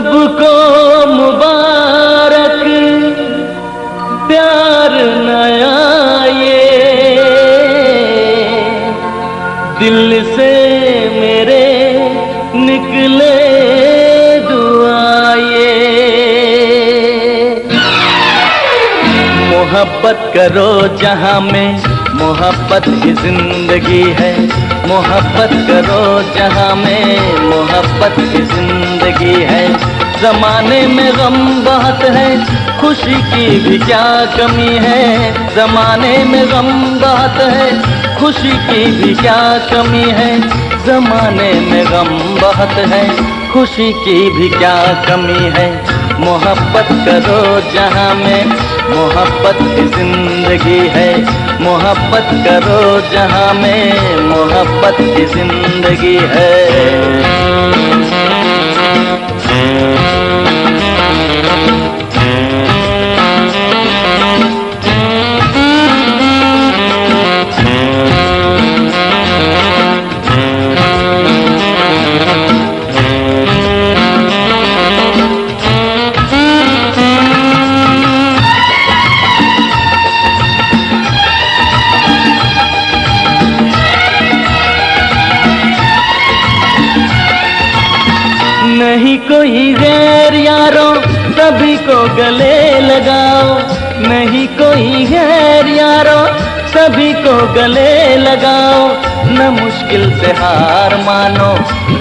सबको मुबारक, प्यार नया ये दिल से मेरे निकले दुआए मोहब्बत करो जहाँ में मोहब्बत की ज़िंदगी है। मोहब्बत करो जहाँ में मोहब्बत की ज़िंदगी है। जमाने में गम बहुत है, खुशी की भी क्या कमी है? जमाने में गम बहुत है, खुशी की भी क्या कमी है? जमाने में गम बहुत है, खुशी की भी क्या कमी है? मोहब्बत करो जहाँ में मोहब्बत ज़िंदगी है। मोहब्बत करो जहाँ में मोहब्बत की ज़िंदगी है। को गले लगाओ। नहीं कोई गैर यारों, सभी को गले लगाओ। न मुश्किल से हार मानो,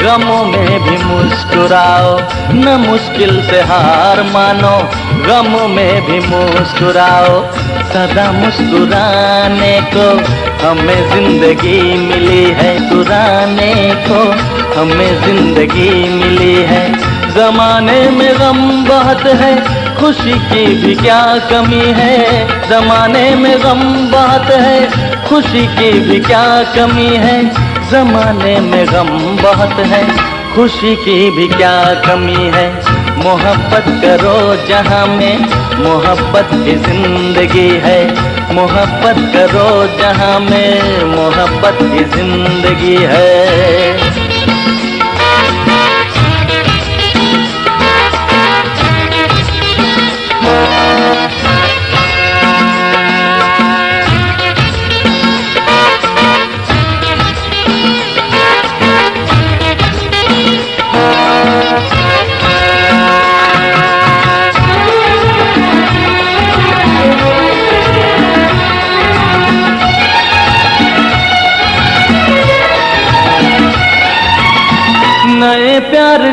गमों में भी मुस्कुराओ। न मुश्किल से हार मानो, गमों में भी मुस्कुराओ। सदा मुस्कुराने को हमें ज़िंदगी मिली है सुराने को हमें ज़िंदगी मिली है। जमाने में गम बहुत है खुशी की भी क्या कमी है? जमाने में गम बात है। खुशी की भी क्या कमी है? जमाने में गम बात है। खुशी की भी क्या कमी है? मोहब्बत करो जहाँ में मोहब्बत की ज़िंदगी है। मोहब्बत करो जहाँ में मोहब्बत की ज़िंदगी है।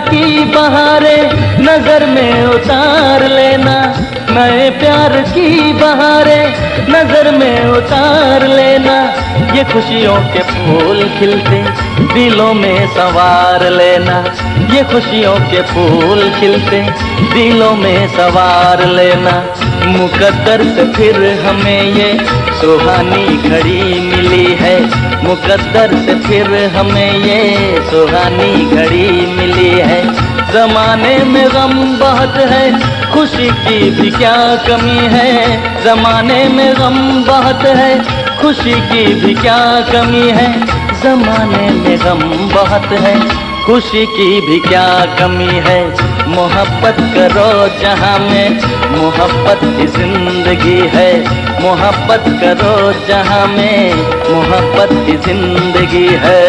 की बहारे नज़र में उतार लेना। नए प्यार की बहारे नज़र में उतार लेना। ये खुशियों के फूल खिलते दिलों में सवार लेना। ये खुशियों के फूल खिलते दिलों में सवार लेना। मुकद्दर से फिर हमें ये सुहानी घड़ी मिली है। मुकद्दर से फिर हमें ये सुहानी घड़ी मिली है। जमाने में गम बहुत है, खुशी की भी क्या कमी है? जमाने में गम बहुत है, खुशी की भी क्या कमी है? जमाने में गम बहुत है, खुशी की भी क्या कमी है? मोहब्बत करो जहाँ में। मोहब्बत की ज़िंदगी है। मोहब्बत करो जहाँ में। मोहब्बत की ज़िंदगी है।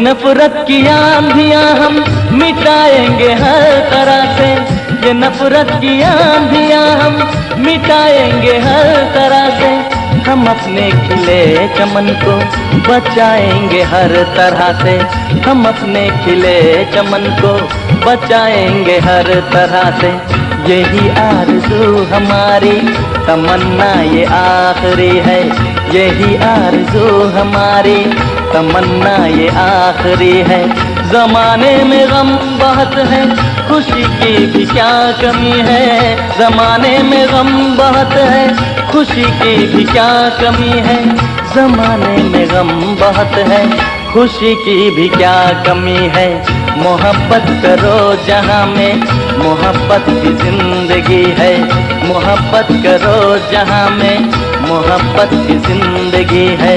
नफरत की आंधियाँ हम मिटाएँगे हर तरह से। ये नफरत की आंधियाँ हम मिटाएँगे हर तरह से। हम अपने खिले चमन को बचाएँगे हर तरह से। हम अपने खिले चमन को बचाएँगे हर तरह से। यही आरज़ू हमारी तमन्ना, ये आखिरी है। यही आरज़ू हमारी तमन्ना ये आखिरी है। जमाने में गम बहुत है, खुशी की भी क्या कमी है? जमाने में गम बहुत है, खुशी की भी क्या कमी है? जमाने में गम बहुत है, खुशी की भी क्या कमी है? मोहब्बत करो जहाँ में, मोहब्बत की ज़िंदगी है। मोहब्बत करो जहाँ में, मोहब्बत की ज़िंदगी है।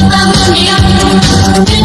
Thank you.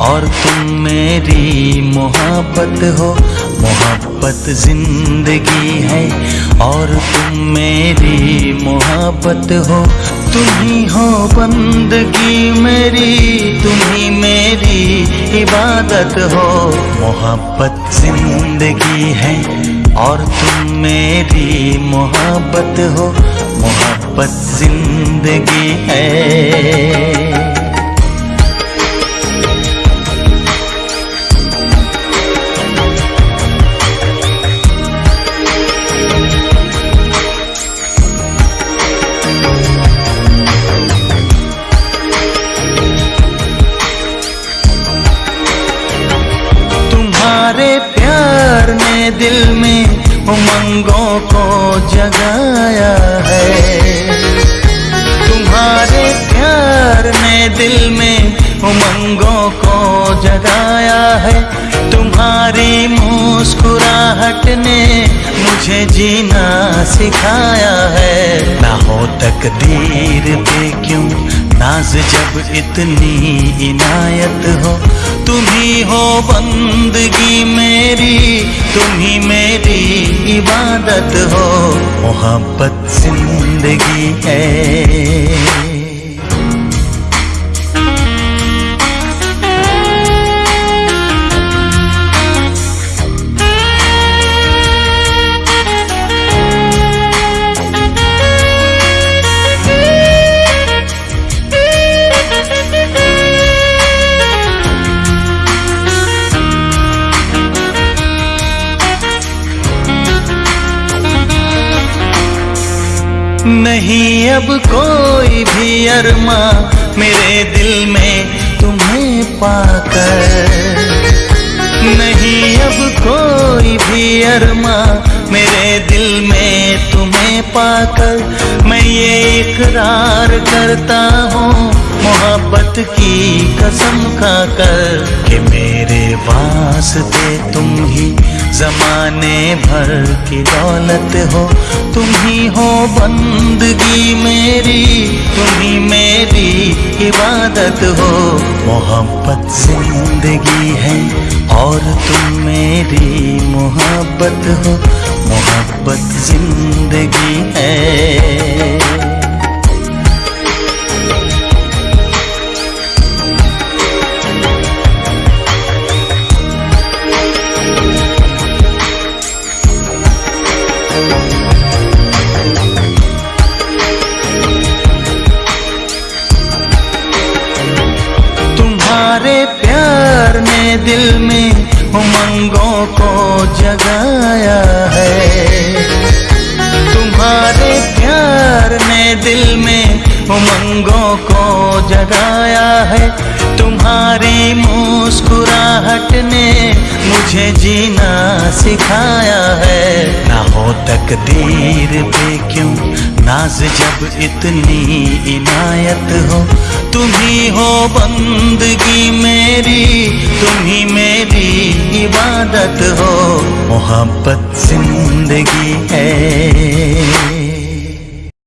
और तुम मेरी मोहब्बत हो, मोहब्बत ज़िंदगी है। और तुम मेरी मोहब्बत हो, तुम ही हो बंदगी मेरी, तुम ही मेरी इबादत हो। मोहब्बत ज़िंदगी है, और तुम मेरी मोहब्बत हो, मोहब्बत ज़िंदगी है। मुझे जीना सिखाया है। ना हो तकदीर पे क्यों? नाज जब इतनी इनायत हो। तुम ही हो बंदगी मेरी, तुम ही मेरी इबादत हो। मोहब्बत ज़िंदगी है। नहीं अब कोई भी अरमा मेरे दिल में तुम्हें पाकर। नहीं अब कोई भी अरमा मेरे दिल में तुम्हें पाकर। मैं ये इकरार करता हूँ मोहब्बत की कसम खाकर कि मेरे वास्ते तुम ही जमाने भर की दौलत हो। तुम ही हो बंदगी मेरी, तुम ही मेरी इबादत हो। मोहब्बत ज़िंदगी है और तुम मेरी मोहब्बत हो। मोहब्बत ज़िंदगी है। को जगाया है। तुम्हारी मुस्कुराहट ने मुझे जीना सिखाया है। ना हो तकदीर पे क्यों? नाज जब इतनी इनायत हो। तुम ही बंदगी मेरी, तुम ही मेरी इबादत हो। मोहब्बत ज़िंदगी है।